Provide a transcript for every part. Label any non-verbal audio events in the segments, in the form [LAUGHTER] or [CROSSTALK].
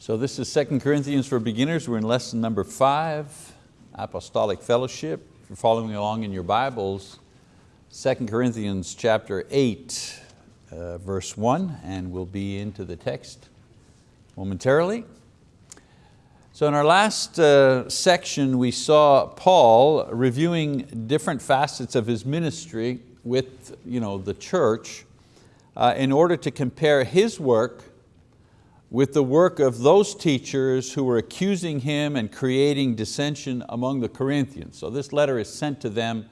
So this is 2 Corinthians for beginners. We're in lesson number five, Apostolic Fellowship. If you're following along in your Bibles, 2 Corinthians chapter eight, uh, verse one, and we'll be into the text momentarily. So in our last uh, section, we saw Paul reviewing different facets of his ministry with you know, the church uh, in order to compare his work with the work of those teachers who were accusing him and creating dissension among the Corinthians. So this letter is sent to them,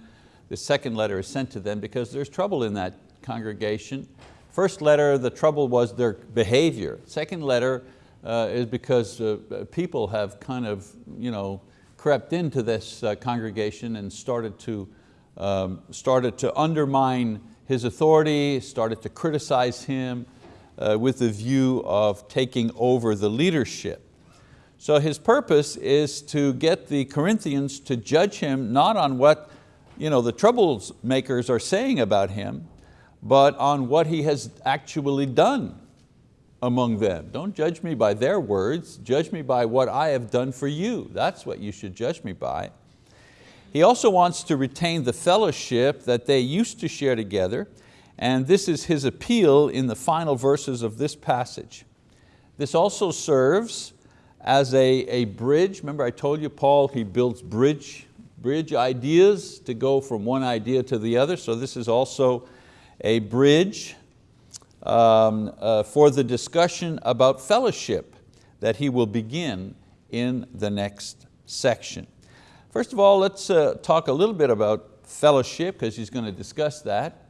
the second letter is sent to them because there's trouble in that congregation. First letter, the trouble was their behavior. Second letter uh, is because uh, people have kind of you know, crept into this uh, congregation and started to, um, started to undermine his authority, started to criticize him, uh, with the view of taking over the leadership. So his purpose is to get the Corinthians to judge him not on what you know, the troublemakers are saying about him, but on what he has actually done among them. Don't judge me by their words, judge me by what I have done for you. That's what you should judge me by. He also wants to retain the fellowship that they used to share together and this is his appeal in the final verses of this passage. This also serves as a, a bridge. Remember I told you Paul, he builds bridge, bridge ideas to go from one idea to the other. So this is also a bridge um, uh, for the discussion about fellowship that he will begin in the next section. First of all, let's uh, talk a little bit about fellowship because he's going to discuss that.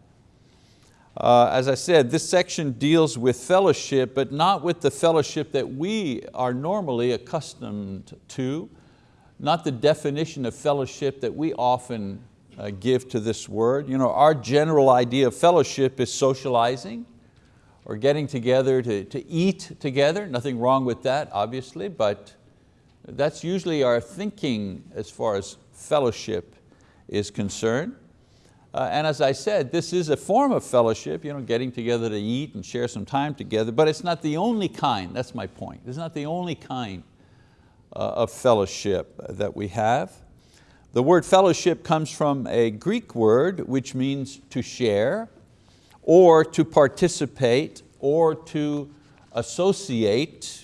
Uh, as I said, this section deals with fellowship, but not with the fellowship that we are normally accustomed to, not the definition of fellowship that we often uh, give to this word. You know, our general idea of fellowship is socializing or getting together to, to eat together. Nothing wrong with that, obviously, but that's usually our thinking as far as fellowship is concerned. Uh, and as I said, this is a form of fellowship, you know, getting together to eat and share some time together, but it's not the only kind, that's my point. It's not the only kind uh, of fellowship that we have. The word fellowship comes from a Greek word which means to share or to participate or to associate.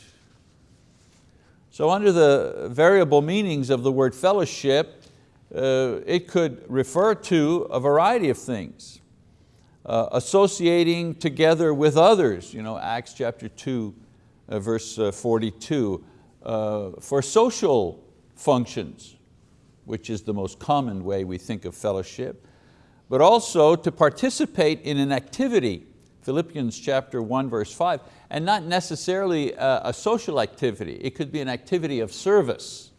So under the variable meanings of the word fellowship, uh, it could refer to a variety of things. Uh, associating together with others, you know, Acts chapter 2, uh, verse uh, 42, uh, for social functions, which is the most common way we think of fellowship, but also to participate in an activity, Philippians chapter 1, verse 5, and not necessarily a, a social activity. It could be an activity of service.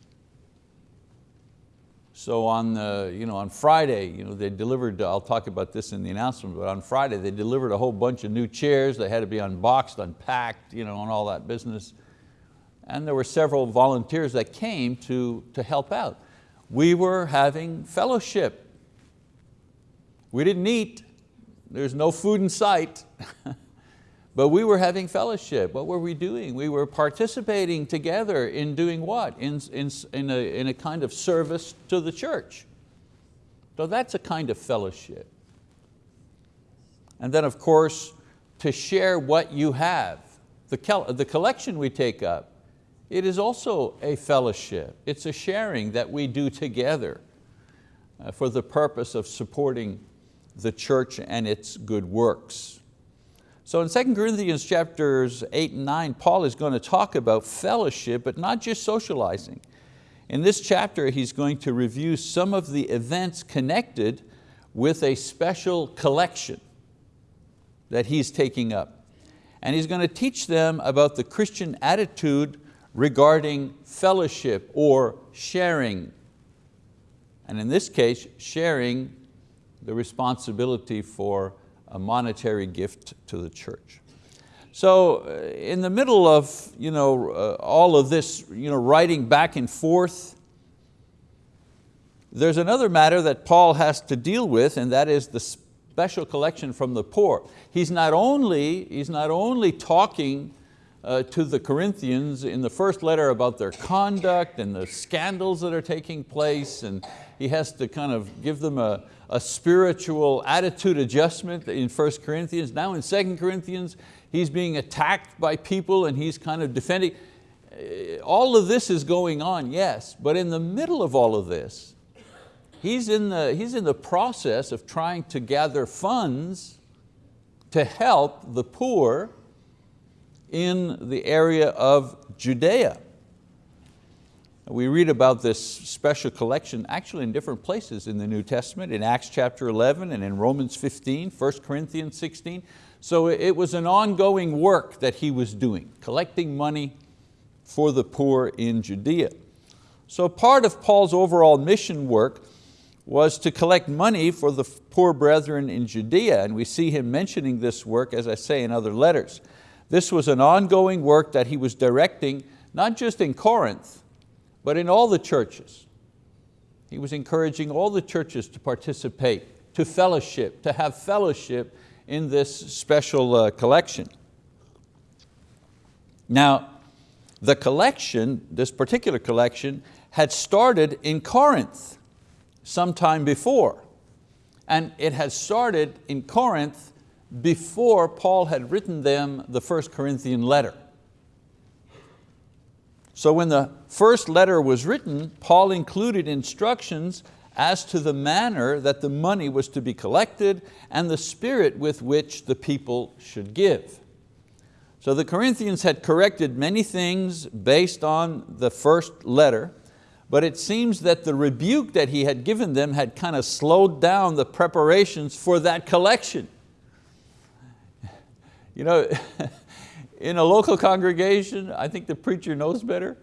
So on, the, you know, on Friday, you know, they delivered, I'll talk about this in the announcement, but on Friday they delivered a whole bunch of new chairs. They had to be unboxed, unpacked, you know, and all that business. And there were several volunteers that came to, to help out. We were having fellowship. We didn't eat. There's no food in sight. [LAUGHS] But we were having fellowship. What were we doing? We were participating together in doing what? In, in, in, a, in a kind of service to the church. So that's a kind of fellowship. And then of course, to share what you have. The, the collection we take up, it is also a fellowship. It's a sharing that we do together uh, for the purpose of supporting the church and its good works. So in 2 Corinthians chapters 8 and 9, Paul is going to talk about fellowship, but not just socializing. In this chapter, he's going to review some of the events connected with a special collection that he's taking up. And he's going to teach them about the Christian attitude regarding fellowship or sharing. And in this case, sharing the responsibility for a monetary gift to the church. So uh, in the middle of you know, uh, all of this you know, writing back and forth, there's another matter that Paul has to deal with and that is the special collection from the poor. He's not only, he's not only talking uh, to the Corinthians in the first letter about their conduct and the scandals that are taking place and he has to kind of give them a, a spiritual attitude adjustment in 1 Corinthians. Now in 2 Corinthians, he's being attacked by people and he's kind of defending. Uh, all of this is going on, yes, but in the middle of all of this, he's in the, he's in the process of trying to gather funds to help the poor in the area of Judea. We read about this special collection actually in different places in the New Testament, in Acts chapter 11 and in Romans 15, 1 Corinthians 16. So it was an ongoing work that he was doing, collecting money for the poor in Judea. So part of Paul's overall mission work was to collect money for the poor brethren in Judea, and we see him mentioning this work, as I say, in other letters. This was an ongoing work that he was directing, not just in Corinth, but in all the churches. He was encouraging all the churches to participate, to fellowship, to have fellowship in this special uh, collection. Now, the collection, this particular collection, had started in Corinth sometime before. And it had started in Corinth before Paul had written them the first Corinthian letter. So when the first letter was written, Paul included instructions as to the manner that the money was to be collected and the spirit with which the people should give. So the Corinthians had corrected many things based on the first letter, but it seems that the rebuke that he had given them had kind of slowed down the preparations for that collection. [LAUGHS] You know, [LAUGHS] in a local congregation, I think the preacher knows better.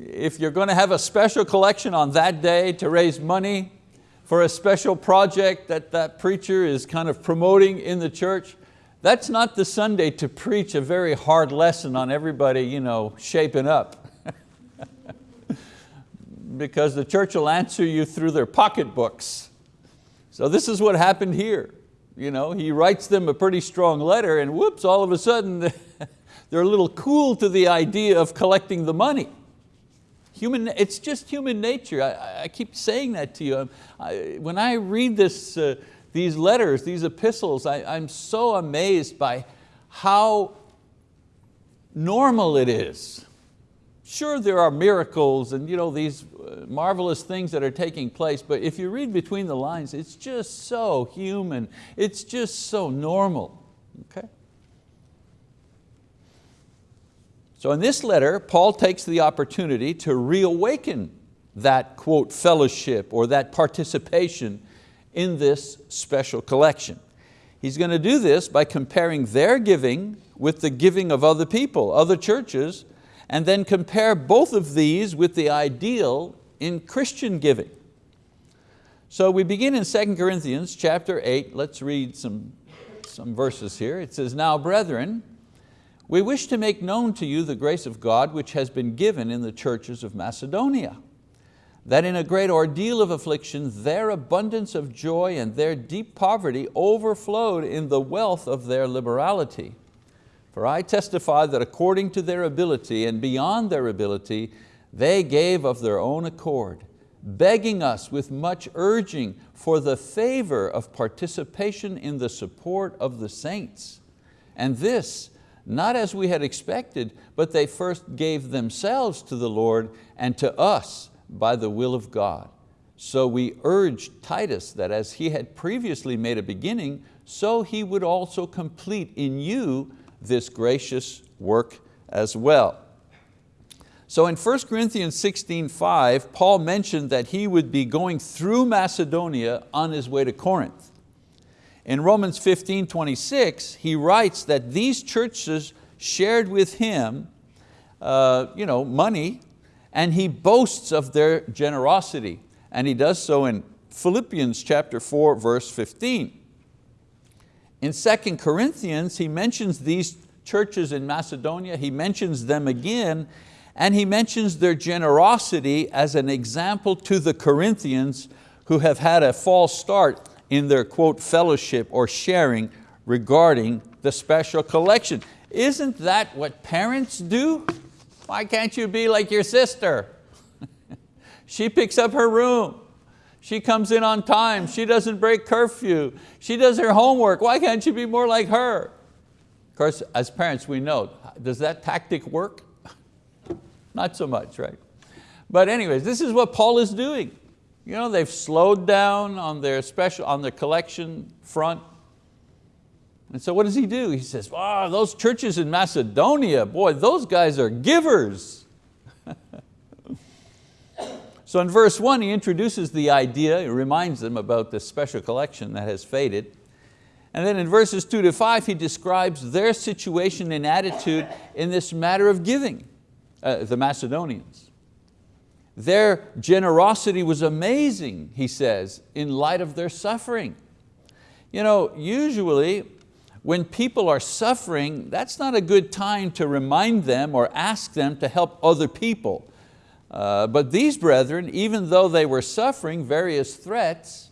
If you're going to have a special collection on that day to raise money for a special project that that preacher is kind of promoting in the church, that's not the Sunday to preach a very hard lesson on everybody you know, shaping up. [LAUGHS] because the church will answer you through their pocketbooks. So this is what happened here. You know, he writes them a pretty strong letter and whoops, all of a sudden [LAUGHS] they're a little cool to the idea of collecting the money. Human, it's just human nature. I, I keep saying that to you. I, when I read this, uh, these letters, these epistles, I, I'm so amazed by how normal it is Sure, there are miracles and you know, these uh, marvelous things that are taking place, but if you read between the lines, it's just so human. It's just so normal, okay? So in this letter, Paul takes the opportunity to reawaken that, quote, fellowship or that participation in this special collection. He's going to do this by comparing their giving with the giving of other people, other churches, and then compare both of these with the ideal in Christian giving. So we begin in 2 Corinthians chapter 8. Let's read some, some verses here. It says, Now brethren, we wish to make known to you the grace of God which has been given in the churches of Macedonia, that in a great ordeal of affliction their abundance of joy and their deep poverty overflowed in the wealth of their liberality. For I testify that according to their ability and beyond their ability, they gave of their own accord, begging us with much urging for the favor of participation in the support of the saints. And this, not as we had expected, but they first gave themselves to the Lord and to us by the will of God. So we urged Titus that as he had previously made a beginning, so he would also complete in you this gracious work as well. So in 1 Corinthians 16, 5, Paul mentioned that he would be going through Macedonia on his way to Corinth. In Romans 15, 26, he writes that these churches shared with him uh, you know, money and he boasts of their generosity. And he does so in Philippians chapter 4, verse 15. In 2 Corinthians, he mentions these churches in Macedonia, he mentions them again, and he mentions their generosity as an example to the Corinthians who have had a false start in their quote fellowship or sharing regarding the special collection. Isn't that what parents do? Why can't you be like your sister? [LAUGHS] she picks up her room. She comes in on time. She doesn't break curfew. She does her homework. Why can't you be more like her? Of course, as parents, we know, does that tactic work? [LAUGHS] Not so much, right? But anyways, this is what Paul is doing. You know, they've slowed down on their special, on their collection front. And so what does he do? He says, wow, those churches in Macedonia, boy, those guys are givers. [LAUGHS] so in verse one, he introduces the idea, he reminds them about this special collection that has faded. And then in verses two to five, he describes their situation and attitude in this matter of giving, uh, the Macedonians. Their generosity was amazing, he says, in light of their suffering. You know, usually when people are suffering, that's not a good time to remind them or ask them to help other people. Uh, but these brethren, even though they were suffering various threats,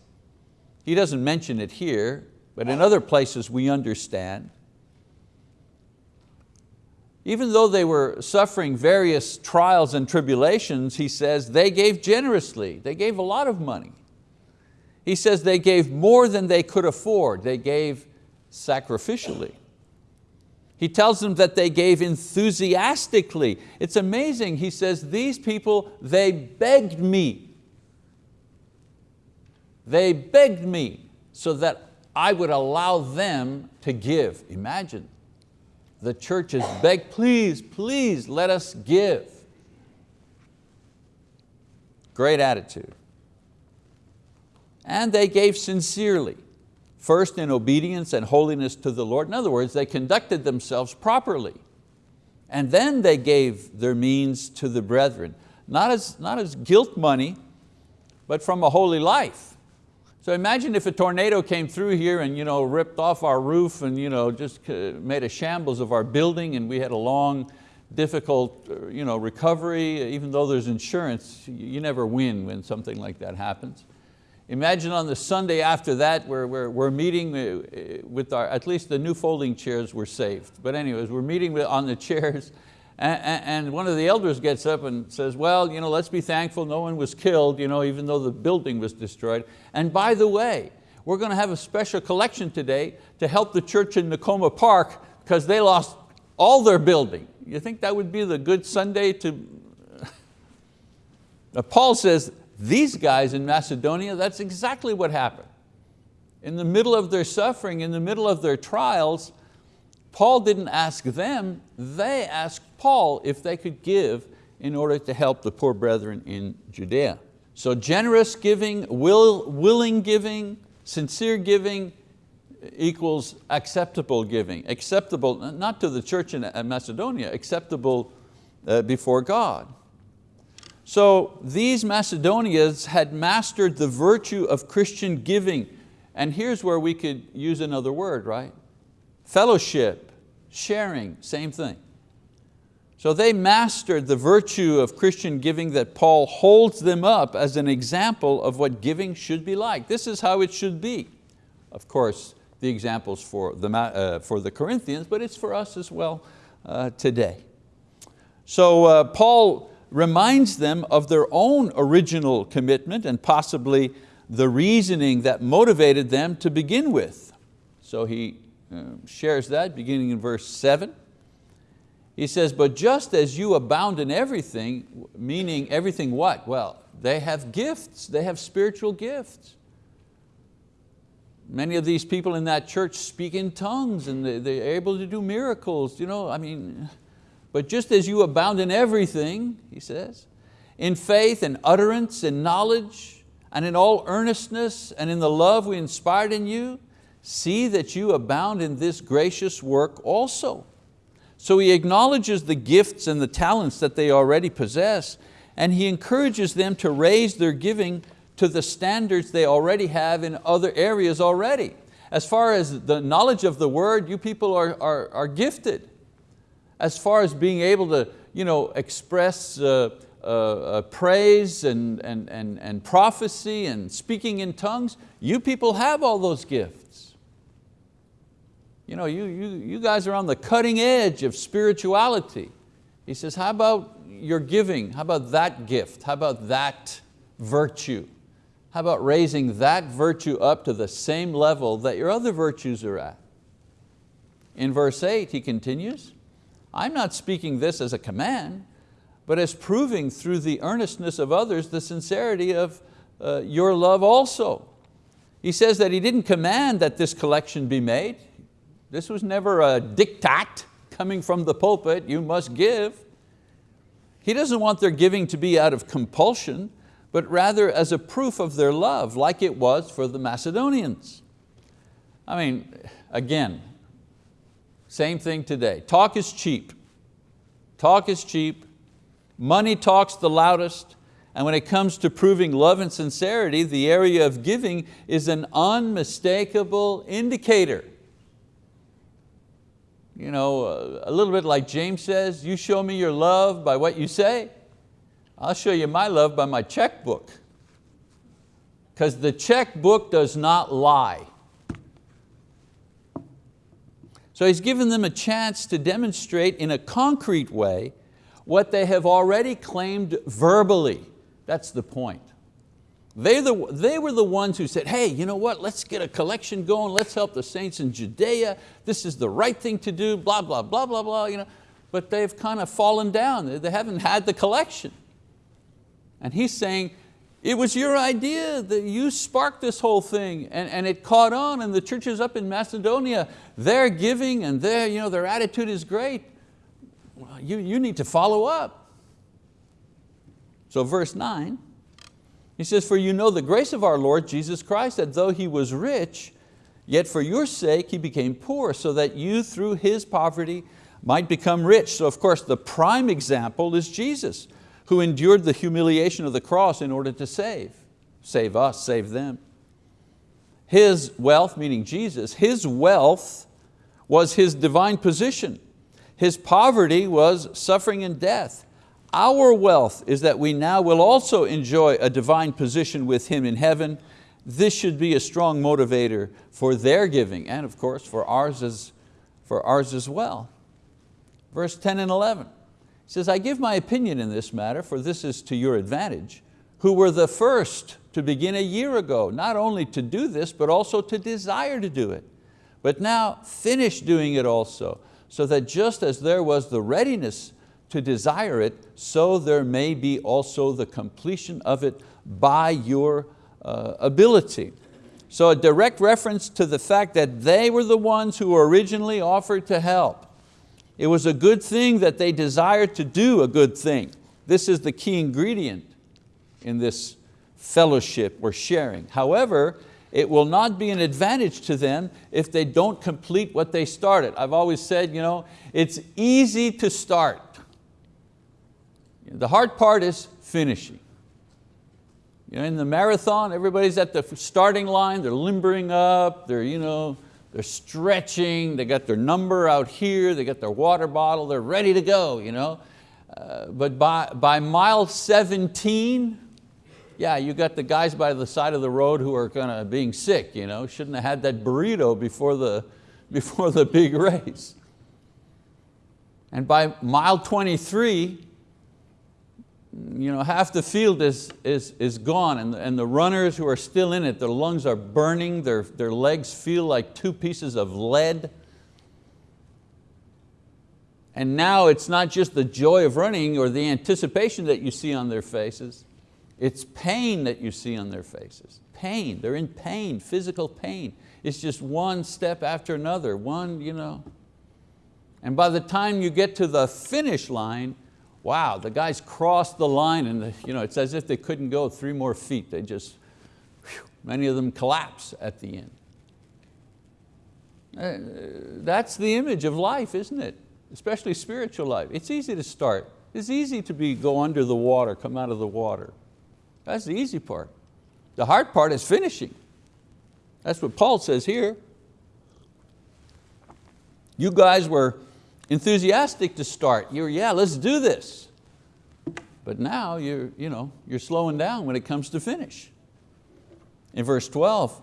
he doesn't mention it here, but in other places we understand, even though they were suffering various trials and tribulations, he says, they gave generously. They gave a lot of money. He says they gave more than they could afford. They gave sacrificially. He tells them that they gave enthusiastically. It's amazing, he says, these people, they begged me. They begged me so that I would allow them to give. Imagine, the church has begged, please, please let us give. Great attitude. And they gave sincerely, first in obedience and holiness to the Lord. In other words, they conducted themselves properly. And then they gave their means to the brethren, not as, not as guilt money, but from a holy life. So imagine if a tornado came through here and you know, ripped off our roof and you know, just made a shambles of our building and we had a long, difficult uh, you know, recovery. Even though there's insurance, you never win when something like that happens. Imagine on the Sunday after that, we're, we're, we're meeting uh, with our, at least the new folding chairs were saved. But anyways, we're meeting with, on the chairs [LAUGHS] and, one of the elders gets up and says, well, you know, let's be thankful no one was killed, you know, even though the building was destroyed. And by the way, we're going to have a special collection today to help the church in Nicoma Park because they lost all their building. You think that would be the good Sunday to... [LAUGHS] Paul says, these guys in Macedonia, that's exactly what happened. In the middle of their suffering, in the middle of their trials, Paul didn't ask them, they asked Paul if they could give in order to help the poor brethren in Judea. So generous giving, will, willing giving, sincere giving equals acceptable giving. Acceptable, not to the church in Macedonia, acceptable uh, before God. So these Macedonians had mastered the virtue of Christian giving. And here's where we could use another word, right? Fellowship, sharing, same thing. So they mastered the virtue of Christian giving that Paul holds them up as an example of what giving should be like. This is how it should be. Of course, the examples for the, uh, for the Corinthians, but it's for us as well uh, today. So uh, Paul reminds them of their own original commitment and possibly the reasoning that motivated them to begin with. So he uh, shares that beginning in verse seven. He says, but just as you abound in everything, meaning everything what? Well, they have gifts, they have spiritual gifts. Many of these people in that church speak in tongues and they're able to do miracles. You know, I mean, but just as you abound in everything, he says, in faith and utterance and knowledge and in all earnestness and in the love we inspired in you, see that you abound in this gracious work also. So he acknowledges the gifts and the talents that they already possess, and he encourages them to raise their giving to the standards they already have in other areas already. As far as the knowledge of the word, you people are, are, are gifted. As far as being able to you know, express uh, uh, uh, praise and, and, and, and prophecy and speaking in tongues, you people have all those gifts. You know, you, you, you guys are on the cutting edge of spirituality. He says, how about your giving? How about that gift? How about that virtue? How about raising that virtue up to the same level that your other virtues are at? In verse eight, he continues, I'm not speaking this as a command, but as proving through the earnestness of others the sincerity of uh, your love also. He says that he didn't command that this collection be made. This was never a diktat coming from the pulpit, you must give. He doesn't want their giving to be out of compulsion, but rather as a proof of their love, like it was for the Macedonians. I mean, again, same thing today. Talk is cheap. Talk is cheap. Money talks the loudest. And when it comes to proving love and sincerity, the area of giving is an unmistakable indicator. You know, uh, a little bit like James says, you show me your love by what you say, I'll show you my love by my checkbook. Because the checkbook does not lie. So he's given them a chance to demonstrate in a concrete way what they have already claimed verbally. That's the point. They, the, they were the ones who said, hey, you know what, let's get a collection going, let's help the saints in Judea, this is the right thing to do, blah, blah, blah, blah, blah. You know? But they've kind of fallen down, they haven't had the collection. And he's saying, it was your idea that you sparked this whole thing and, and it caught on and the churches up in Macedonia, they're giving and their, you know, their attitude is great. Well, you, you need to follow up. So verse nine, he says, for you know the grace of our Lord Jesus Christ, that though He was rich, yet for your sake He became poor, so that you through His poverty might become rich. So of course the prime example is Jesus who endured the humiliation of the cross in order to save. Save us, save them. His wealth, meaning Jesus, His wealth was His divine position. His poverty was suffering and death. Our wealth is that we now will also enjoy a divine position with Him in heaven. This should be a strong motivator for their giving and of course for ours as, for ours as well. Verse 10 and 11. He says, I give my opinion in this matter, for this is to your advantage, who were the first to begin a year ago, not only to do this, but also to desire to do it. But now finish doing it also, so that just as there was the readiness to desire it, so there may be also the completion of it by your uh, ability. So a direct reference to the fact that they were the ones who originally offered to help. It was a good thing that they desired to do a good thing. This is the key ingredient in this fellowship or sharing. However, it will not be an advantage to them if they don't complete what they started. I've always said, you know, it's easy to start. The hard part is finishing. You know, in the marathon, everybody's at the starting line, they're limbering up, they're you know, they're stretching, they got their number out here, they got their water bottle, they're ready to go. You know? Uh, but by, by mile 17, yeah, you got the guys by the side of the road who are kind of being sick, you know? shouldn't have had that burrito before the, [LAUGHS] before the big race. And by mile 23, you know, half the field is, is, is gone and, and the runners who are still in it, their lungs are burning, their, their legs feel like two pieces of lead. And now it's not just the joy of running or the anticipation that you see on their faces, it's pain that you see on their faces. Pain, they're in pain, physical pain. It's just one step after another, one, you know. And by the time you get to the finish line, wow, the guys crossed the line and you know, it's as if they couldn't go three more feet. They just, whew, many of them collapse at the end. Uh, that's the image of life, isn't it? Especially spiritual life. It's easy to start. It's easy to be, go under the water, come out of the water. That's the easy part. The hard part is finishing. That's what Paul says here. You guys were enthusiastic to start. You're, yeah, let's do this. But now you're, you know, you're slowing down when it comes to finish. In verse 12,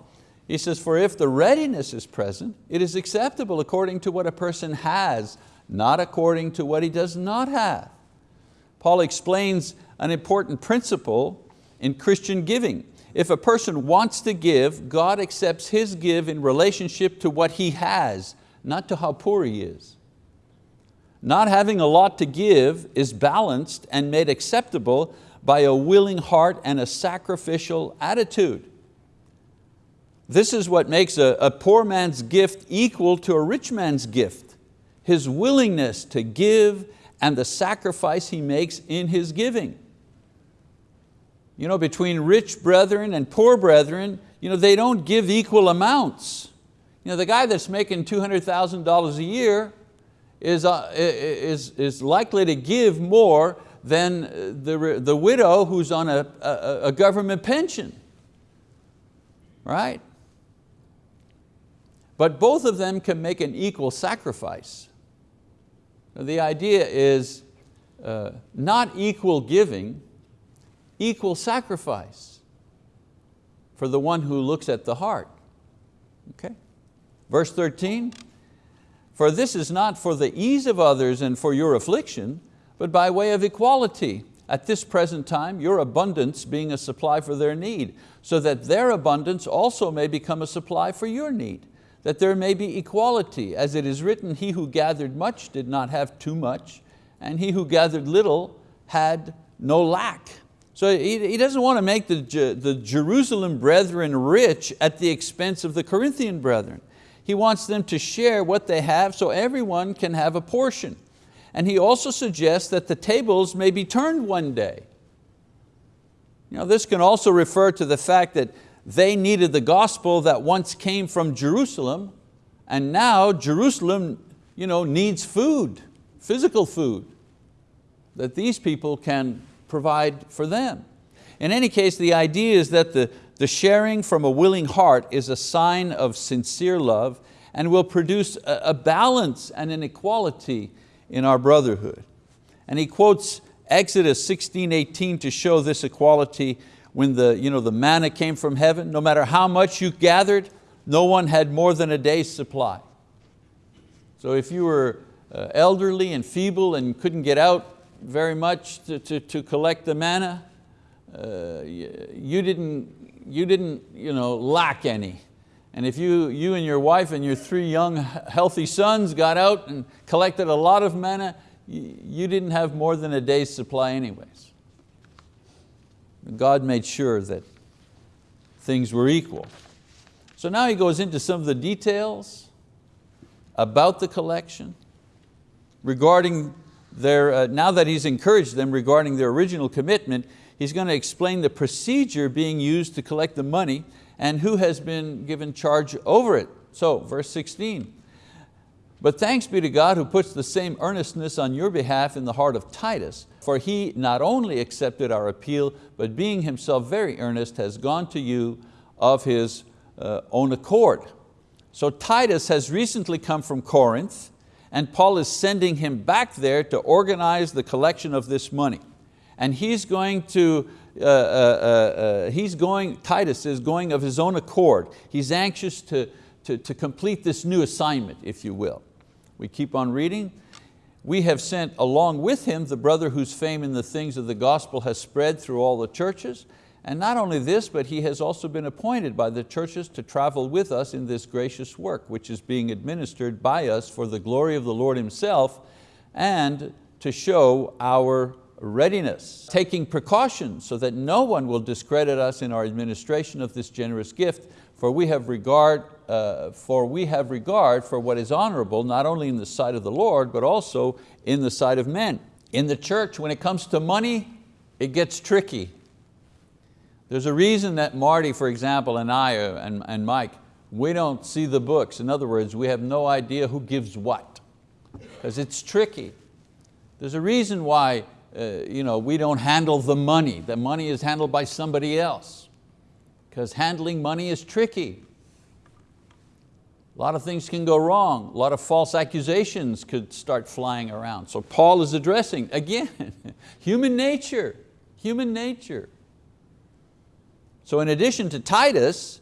He says, for if the readiness is present, it is acceptable according to what a person has, not according to what he does not have. Paul explains an important principle in Christian giving. If a person wants to give, God accepts his give in relationship to what he has, not to how poor he is. Not having a lot to give is balanced and made acceptable by a willing heart and a sacrificial attitude. This is what makes a, a poor man's gift equal to a rich man's gift. His willingness to give and the sacrifice he makes in his giving. You know, between rich brethren and poor brethren, you know, they don't give equal amounts. You know, the guy that's making $200,000 a year is, uh, is, is likely to give more than the, the widow who's on a, a, a government pension, right? But both of them can make an equal sacrifice. The idea is uh, not equal giving, equal sacrifice for the one who looks at the heart. Okay? Verse 13, for this is not for the ease of others and for your affliction, but by way of equality. At this present time, your abundance being a supply for their need, so that their abundance also may become a supply for your need that there may be equality, as it is written, he who gathered much did not have too much, and he who gathered little had no lack. So he, doesn't want to make the Jerusalem brethren rich at the expense of the Corinthian brethren. He wants them to share what they have so everyone can have a portion. And he also suggests that the tables may be turned one day. You know, this can also refer to the fact that they needed the gospel that once came from Jerusalem and now Jerusalem you know, needs food, physical food, that these people can provide for them. In any case, the idea is that the, the sharing from a willing heart is a sign of sincere love and will produce a, balance and an equality in our brotherhood. And he quotes Exodus 16, 18 to show this equality when the, you know, the manna came from heaven, no matter how much you gathered, no one had more than a day's supply. So if you were uh, elderly and feeble and couldn't get out very much to, to, to collect the manna, uh, you didn't, you didn't you know, lack any. And if you, you and your wife and your three young healthy sons got out and collected a lot of manna, you didn't have more than a day's supply anyways. God made sure that things were equal. So now he goes into some of the details about the collection, regarding their, uh, now that he's encouraged them regarding their original commitment, he's going to explain the procedure being used to collect the money and who has been given charge over it. So verse 16, but thanks be to God who puts the same earnestness on your behalf in the heart of Titus, for he not only accepted our appeal, but being himself very earnest, has gone to you of his uh, own accord. So Titus has recently come from Corinth, and Paul is sending him back there to organize the collection of this money. And he's going to, uh, uh, uh, uh he's going, Titus is going of his own accord. He's anxious to, to, to complete this new assignment, if you will. We keep on reading. We have sent along with him the brother whose fame in the things of the gospel has spread through all the churches. And not only this, but he has also been appointed by the churches to travel with us in this gracious work, which is being administered by us for the glory of the Lord himself and to show our readiness, taking precautions so that no one will discredit us in our administration of this generous gift, for we have regard, uh, for we have regard for what is honorable, not only in the sight of the Lord, but also in the sight of men. In the church, when it comes to money, it gets tricky. There's a reason that Marty, for example, and I, uh, and, and Mike, we don't see the books. In other words, we have no idea who gives what, because it's tricky. There's a reason why uh, you know, we don't handle the money. The money is handled by somebody else because handling money is tricky. A lot of things can go wrong. A lot of false accusations could start flying around. So Paul is addressing, again, [LAUGHS] human nature, human nature. So in addition to Titus,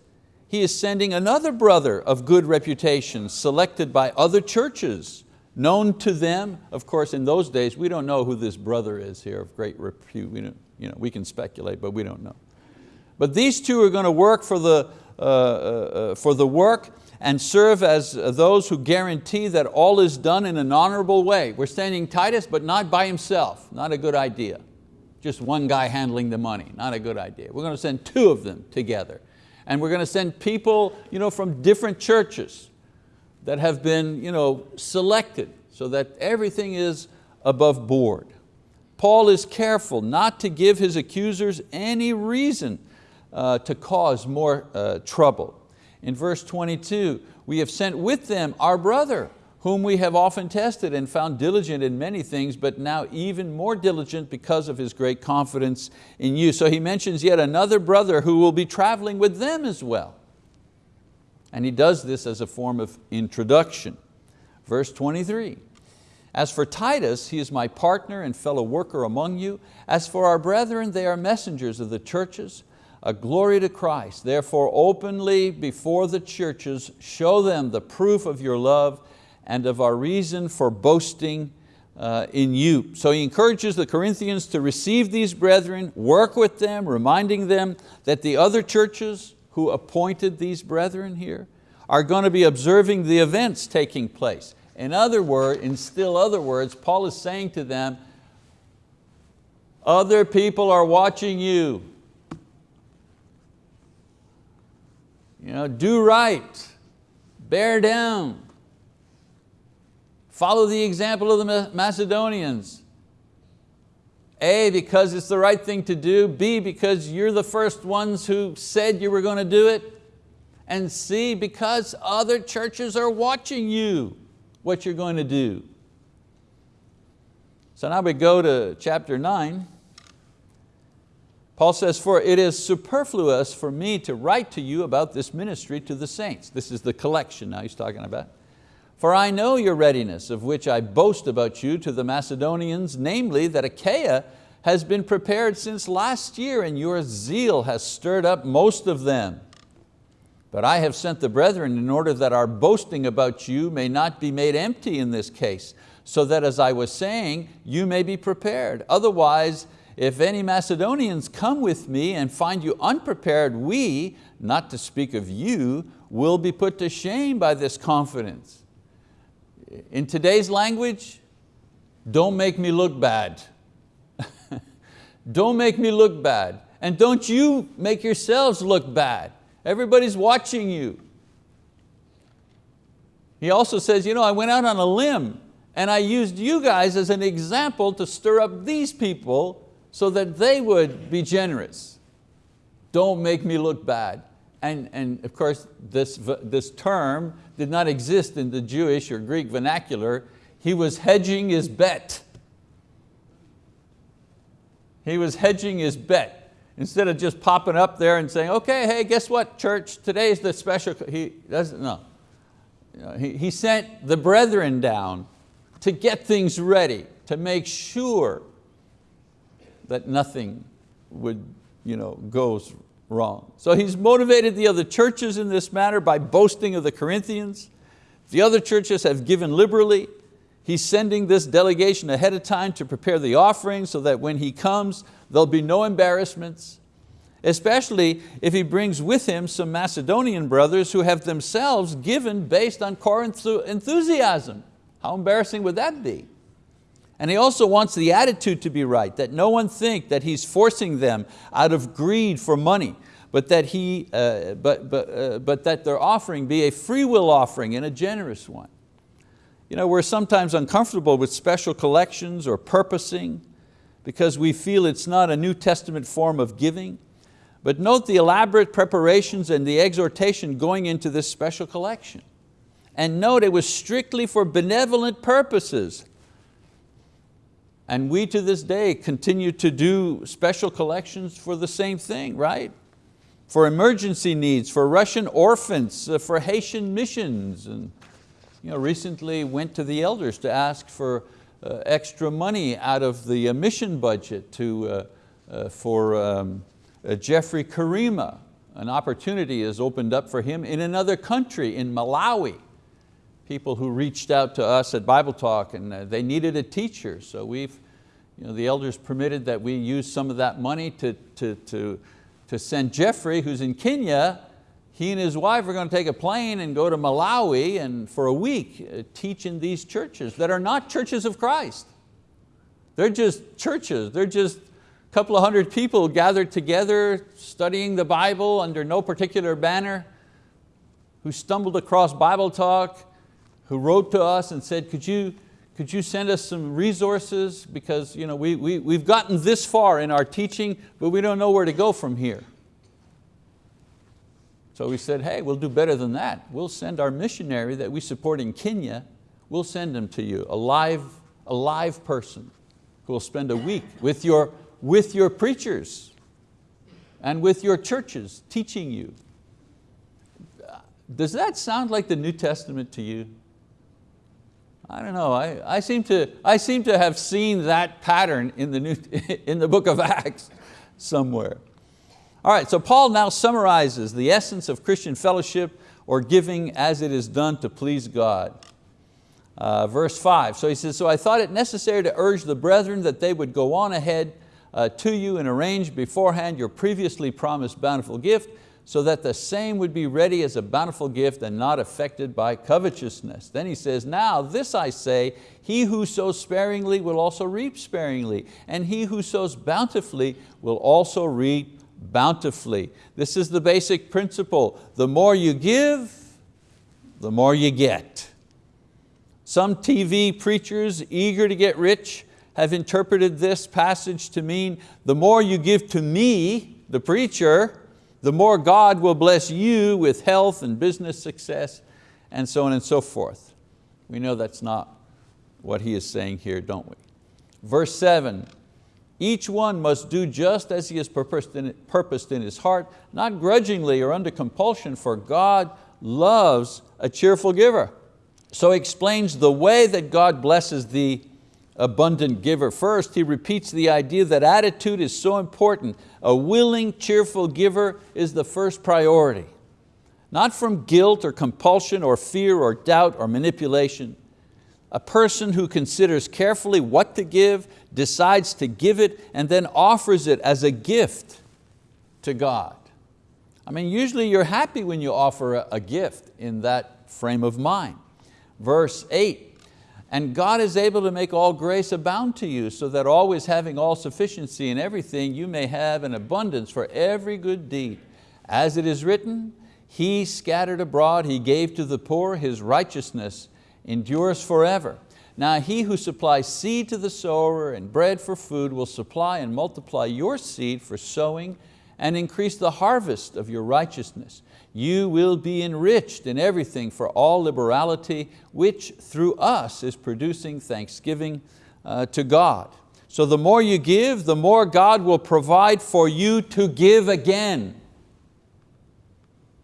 he is sending another brother of good reputation, selected by other churches, known to them. Of course, in those days, we don't know who this brother is here of great repute. We, you know, we can speculate, but we don't know. But these two are going to work for the, uh, uh, uh, for the work and serve as those who guarantee that all is done in an honorable way. We're sending Titus, but not by himself, not a good idea. Just one guy handling the money, not a good idea. We're going to send two of them together. And we're going to send people you know, from different churches that have been you know, selected so that everything is above board. Paul is careful not to give his accusers any reason uh, to cause more uh, trouble. In verse 22, we have sent with them our brother, whom we have often tested and found diligent in many things, but now even more diligent because of his great confidence in you. So he mentions yet another brother who will be traveling with them as well. And he does this as a form of introduction. Verse 23, as for Titus, he is my partner and fellow worker among you. As for our brethren, they are messengers of the churches a glory to Christ. Therefore openly before the churches show them the proof of your love and of our reason for boasting uh, in you. So he encourages the Corinthians to receive these brethren, work with them, reminding them that the other churches who appointed these brethren here are going to be observing the events taking place. In other words, in still other words, Paul is saying to them, other people are watching you. You know, do right, bear down, follow the example of the Macedonians. A, because it's the right thing to do. B, because you're the first ones who said you were going to do it. And C, because other churches are watching you, what you're going to do. So now we go to chapter nine. Paul says, for it is superfluous for me to write to you about this ministry to the saints. This is the collection now he's talking about. For I know your readiness, of which I boast about you to the Macedonians, namely that Achaia has been prepared since last year and your zeal has stirred up most of them. But I have sent the brethren in order that our boasting about you may not be made empty in this case, so that as I was saying, you may be prepared. Otherwise, if any Macedonians come with me and find you unprepared, we, not to speak of you, will be put to shame by this confidence. In today's language, don't make me look bad. [LAUGHS] don't make me look bad. And don't you make yourselves look bad. Everybody's watching you. He also says, you know, I went out on a limb and I used you guys as an example to stir up these people so that they would be generous. Don't make me look bad. And, and of course, this, this term did not exist in the Jewish or Greek vernacular. He was hedging his bet. He was hedging his bet. Instead of just popping up there and saying, okay, hey, guess what, church, today's the special, he doesn't know. He, he sent the brethren down to get things ready, to make sure that nothing would you know, goes wrong. So he's motivated the other churches in this matter by boasting of the Corinthians. The other churches have given liberally. He's sending this delegation ahead of time to prepare the offering so that when he comes, there'll be no embarrassments, especially if he brings with him some Macedonian brothers who have themselves given based on Corinth's enthusiasm. How embarrassing would that be? And he also wants the attitude to be right, that no one think that he's forcing them out of greed for money, but that, he, uh, but, but, uh, but that their offering be a free will offering and a generous one. You know, we're sometimes uncomfortable with special collections or purposing because we feel it's not a New Testament form of giving. But note the elaborate preparations and the exhortation going into this special collection. And note it was strictly for benevolent purposes, and we to this day continue to do special collections for the same thing, right? For emergency needs, for Russian orphans, uh, for Haitian missions. And you know, recently went to the elders to ask for uh, extra money out of the uh, mission budget to, uh, uh for um, uh, Jeffrey Karima an opportunity has opened up for him in another country, in Malawi. People who reached out to us at Bible Talk and uh, they needed a teacher. So we've, you know, the elders permitted that we use some of that money to, to, to, to send Jeffrey, who's in Kenya, he and his wife are going to take a plane and go to Malawi and for a week uh, teach in these churches that are not churches of Christ. They're just churches, they're just a couple of hundred people gathered together studying the Bible under no particular banner, who stumbled across Bible Talk, who wrote to us and said, could you, could you send us some resources because you know, we, we, we've gotten this far in our teaching, but we don't know where to go from here. So we said, hey, we'll do better than that. We'll send our missionary that we support in Kenya, we'll send him to you, a live, a live person who will spend a week with your, with your preachers and with your churches teaching you. Does that sound like the New Testament to you? I don't know, I, I, seem, to, I seem to have seen that pattern in the, New, [LAUGHS] in the book of Acts somewhere. All right, so Paul now summarizes the essence of Christian fellowship or giving as it is done to please God. Uh, verse five, so he says, so I thought it necessary to urge the brethren that they would go on ahead uh, to you and arrange beforehand your previously promised bountiful gift so that the same would be ready as a bountiful gift and not affected by covetousness. Then he says, now this I say, he who sows sparingly will also reap sparingly, and he who sows bountifully will also reap bountifully. This is the basic principle. The more you give, the more you get. Some TV preachers eager to get rich have interpreted this passage to mean the more you give to me, the preacher, the more God will bless you with health and business success and so on and so forth. We know that's not what he is saying here, don't we? Verse seven, each one must do just as he has purposed in, his heart, not grudgingly or under compulsion, for God loves a cheerful giver. So he explains the way that God blesses the abundant giver. First, he repeats the idea that attitude is so important. A willing, cheerful giver is the first priority. Not from guilt or compulsion or fear or doubt or manipulation. A person who considers carefully what to give, decides to give it, and then offers it as a gift to God. I mean, usually you're happy when you offer a gift in that frame of mind. Verse eight, and God is able to make all grace abound to you, so that always having all sufficiency in everything, you may have an abundance for every good deed. As it is written, He scattered abroad, He gave to the poor, His righteousness endures forever. Now he who supplies seed to the sower and bread for food will supply and multiply your seed for sowing and increase the harvest of your righteousness. You will be enriched in everything for all liberality, which through us is producing thanksgiving uh, to God. So the more you give, the more God will provide for you to give again.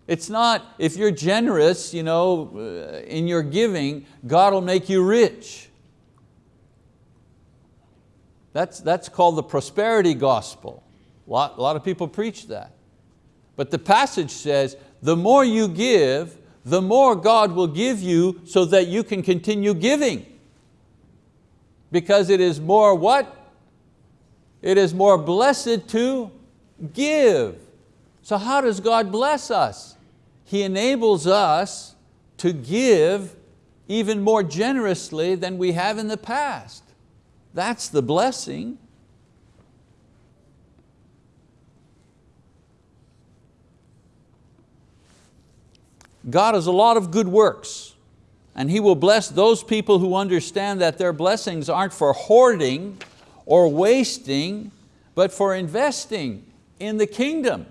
It's not, if you're generous you know, uh, in your giving, God will make you rich. That's, that's called the prosperity gospel. A lot, a lot of people preach that. But the passage says, the more you give, the more God will give you so that you can continue giving. Because it is more what? It is more blessed to give. So how does God bless us? He enables us to give even more generously than we have in the past. That's the blessing. God has a lot of good works and He will bless those people who understand that their blessings aren't for hoarding or wasting, but for investing in the kingdom.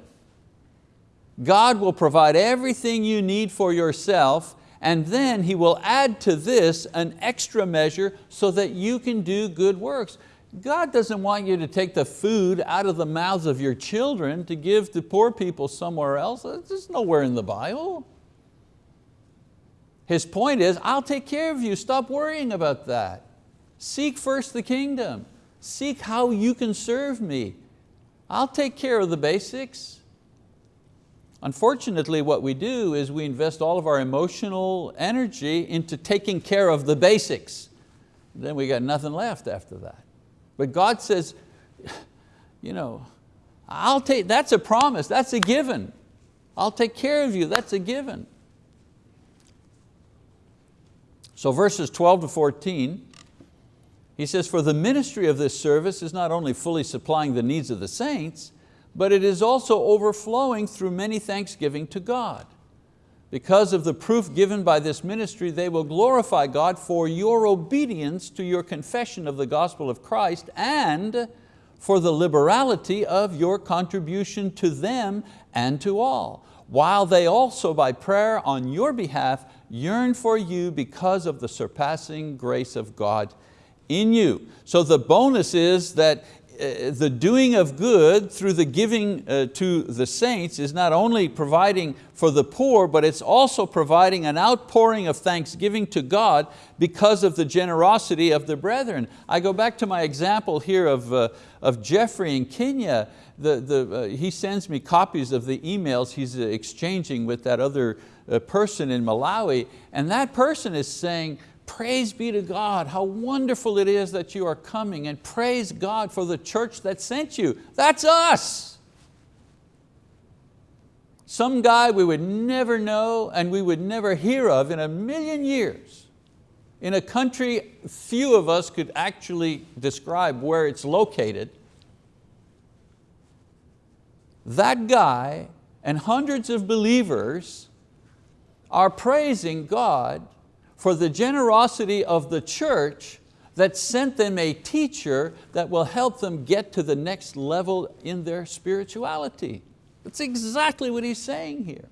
God will provide everything you need for yourself and then He will add to this an extra measure so that you can do good works. God doesn't want you to take the food out of the mouths of your children to give to poor people somewhere else. There's nowhere in the Bible. His point is, I'll take care of you, stop worrying about that. Seek first the kingdom. Seek how you can serve me. I'll take care of the basics. Unfortunately, what we do is we invest all of our emotional energy into taking care of the basics. Then we got nothing left after that. But God says, you know, I'll take, that's a promise, that's a given. I'll take care of you, that's a given. So verses 12 to 14, he says, for the ministry of this service is not only fully supplying the needs of the saints, but it is also overflowing through many thanksgiving to God. Because of the proof given by this ministry, they will glorify God for your obedience to your confession of the gospel of Christ and for the liberality of your contribution to them and to all, while they also by prayer on your behalf yearn for you because of the surpassing grace of God in you. So the bonus is that uh, the doing of good through the giving uh, to the saints is not only providing for the poor, but it's also providing an outpouring of thanksgiving to God because of the generosity of the brethren. I go back to my example here of, uh, of Jeffrey in Kenya. The, the, uh, he sends me copies of the emails he's exchanging with that other person in Malawi, and that person is saying, Praise be to God, how wonderful it is that you are coming and praise God for the church that sent you. That's us. Some guy we would never know and we would never hear of in a million years. In a country few of us could actually describe where it's located. That guy and hundreds of believers are praising God for the generosity of the church that sent them a teacher that will help them get to the next level in their spirituality. That's exactly what he's saying here.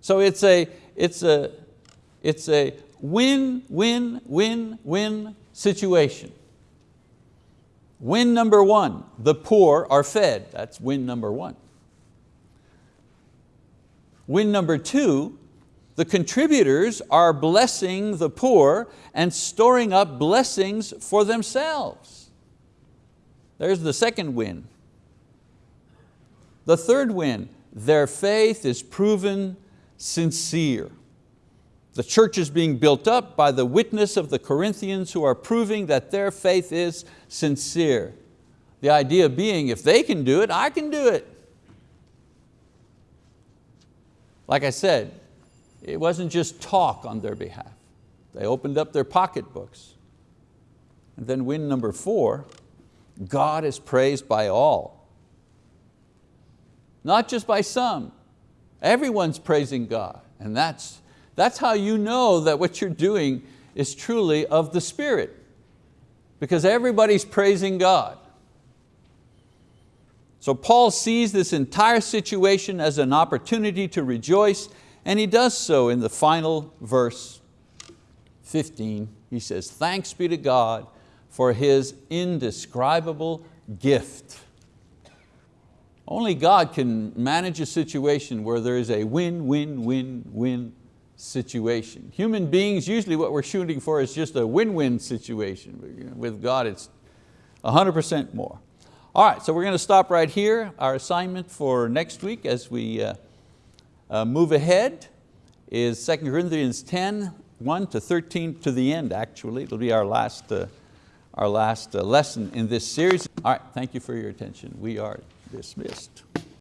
So it's a, it's a, it's a win, win, win, win situation. Win number one, the poor are fed. That's win number one. Win number two, the contributors are blessing the poor and storing up blessings for themselves. There's the second win. The third win, their faith is proven sincere. The church is being built up by the witness of the Corinthians who are proving that their faith is sincere. The idea being, if they can do it, I can do it. Like I said, it wasn't just talk on their behalf. They opened up their pocketbooks. And then win number four, God is praised by all. Not just by some, everyone's praising God. And that's, that's how you know that what you're doing is truly of the Spirit. Because everybody's praising God. So Paul sees this entire situation as an opportunity to rejoice and he does so in the final verse 15. He says, thanks be to God for His indescribable gift. Only God can manage a situation where there is a win, win, win, win situation. Human beings, usually what we're shooting for is just a win-win situation. With God it's 100% more. All right, so we're going to stop right here. Our assignment for next week as we uh, uh, move ahead is 2 Corinthians 10, 1 to 13 to the end actually. It'll be our last, uh, our last uh, lesson in this series. All right, thank you for your attention. We are dismissed.